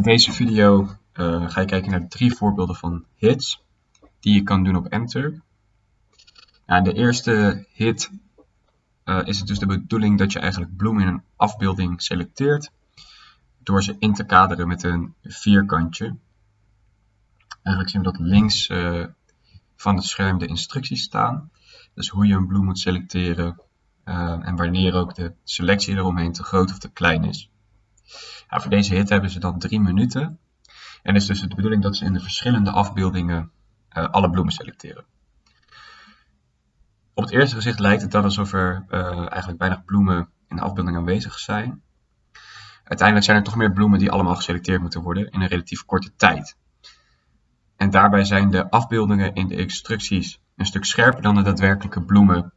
In deze video uh, ga je kijken naar drie voorbeelden van hits die je kan doen op Mturk. Ja, de eerste hit uh, is het dus de bedoeling dat je eigenlijk bloemen in een afbeelding selecteert door ze in te kaderen met een vierkantje. Eigenlijk zien we dat links uh, van het scherm de instructies staan. Dus hoe je een bloem moet selecteren en wanneer ook de selectie eromheen te groot of te klein is. Voor deze hit hebben ze dan drie minuten. En is dus de bedoeling dat ze in de verschillende afbeeldingen uh, alle bloemen selecteren. Op het eerste gezicht lijkt het dan alsof er uh, eigenlijk weinig bloemen in de afbeelding aanwezig zijn. Uiteindelijk zijn er toch meer bloemen die allemaal geselecteerd moeten worden in een relatief korte tijd. En daarbij zijn de afbeeldingen in de instructies een stuk scherper dan de daadwerkelijke bloemen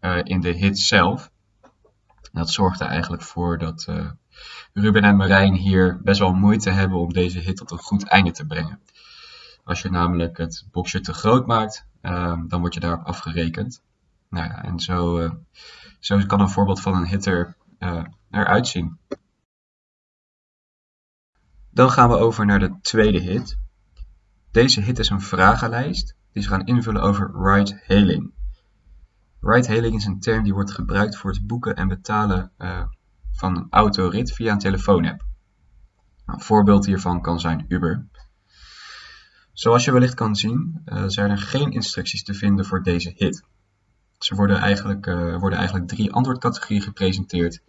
uh, in de hit zelf. dat zorgt er eigenlijk voor dat Ruben en Marijn hier best wel moeite hebben om deze hit tot een goed einde te brengen. Als je namelijk het boxje te groot maakt, uh, dan word je daarop afgerekend. Nou ja, en zo, uh, zo kan een voorbeeld van een hitter uh, eruit zien. Dan gaan we over naar de tweede hit. Deze hit is een vragenlijst die ze gaan invullen over ride-hailing. Ride-hailing is een term die wordt gebruikt voor het boeken en betalen uh, van een autorit via een telefoonapp. Nou, een voorbeeld hiervan kan zijn Uber. Zoals je wellicht kan zien, uh, zijn er geen instructies te vinden voor deze hit. Ze worden eigenlijk, uh, worden eigenlijk drie antwoordcategorieën gepresenteerd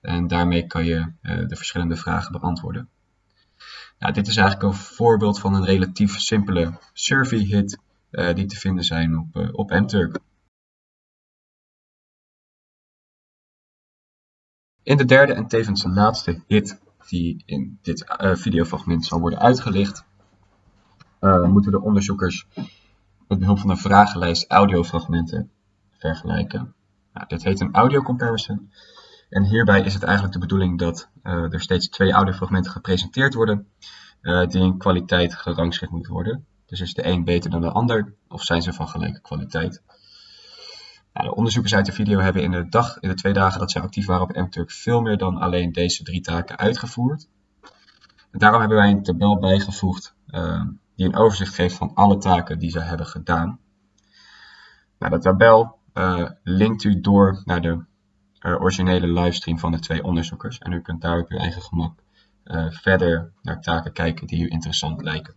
en daarmee kan je uh, de verschillende vragen beantwoorden. Nou, dit is eigenlijk een voorbeeld van een relatief simpele survey hit die te vinden zijn op, op Mturk. In de derde en tevens de laatste hit die in dit uh, videofragment zal worden uitgelicht, uh, moeten de onderzoekers met behulp van een vragenlijst audiofragmenten vergelijken. Nou, dit heet een audio comparison. En hierbij is het eigenlijk de bedoeling dat uh, er steeds twee audiofragmenten gepresenteerd worden, die in kwaliteit gerangschikt moeten worden. Dus is de een beter dan de ander, of zijn ze van gelijke kwaliteit? De onderzoekers uit de video hebben in de, dag, in de twee dagen dat ze actief waren op MTurk veel meer dan alleen deze drie taken uitgevoerd. Daarom hebben wij een tabel bijgevoegd uh, die een overzicht geeft van alle taken die ze hebben gedaan. Nou, de tabel uh, linkt u door naar de uh, originele livestream van de twee onderzoekers. En u kunt daar op uw eigen gemak verder naar taken kijken die u interessant lijken.